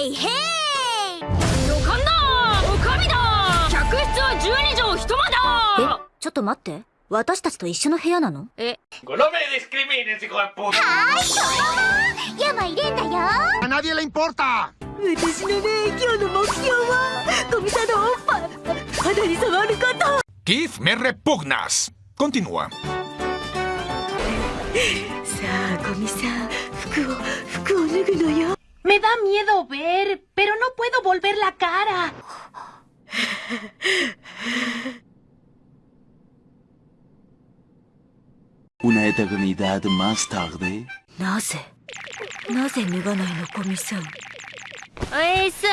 へいへい旅館だおかみだ。客室は12畳一間だ。えちょっと待って。私たちと一緒の部屋なの？え。No me discrimines, hijo de puta. 山入れんだよ。¡A nadie le importa! 私のね今日の目標はコミさんのおっぱい。肌に触ること。Keith, me repugnas. Continúa. さあコミさん。服を服を脱ぐのよ Me da miedo ver, pero no puedo volver la cara. Una eternidad más tarde. なぜなぜ脱がないのコミさんえいっす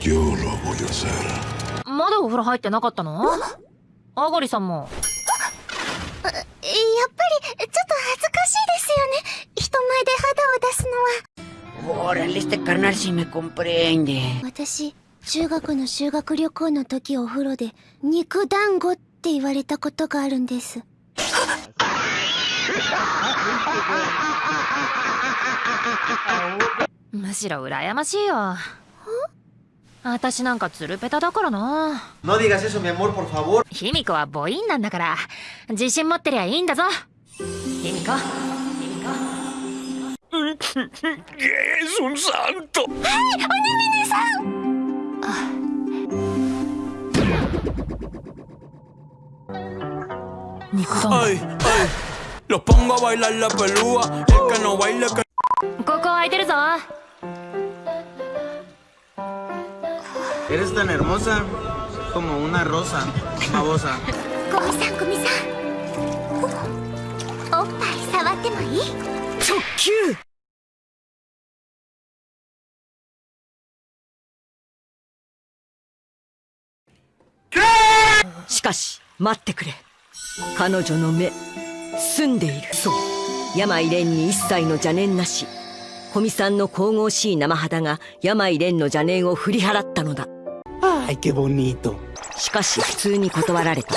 Yo lo voy a hacer. まだお風呂入ってなかったのあがりさんもやっぱりちょ este carnal sí me comprende. 私中学の修学旅行の時お風呂で肉団子って言われたことがあるんです。むしろ羨ましいよ私なんかツルペタだからな。No digas eso, mi amor, por favor. 卑弥呼は母音なんだから。自信持ってりゃいいんだぞ。卑弥呼？¡Es un santo! ¡Ay! ¡Onimine-san! ¡Ay! ¡Ay! Los pongo a bailar la pelúa. El que no baile que... ¡Coco, ahí Eres tan hermosa como una rosa babosa. Komi-san, Komi-san. Opa, ¿sabate しかし待ってくれ。彼女の目澄んでいる。そう。病蓮に一切の邪念なし。古見さんの神々しい生肌が病蓮の邪念を振り払ったのだ。¡Ay, qué bonito! しかし普通に断られた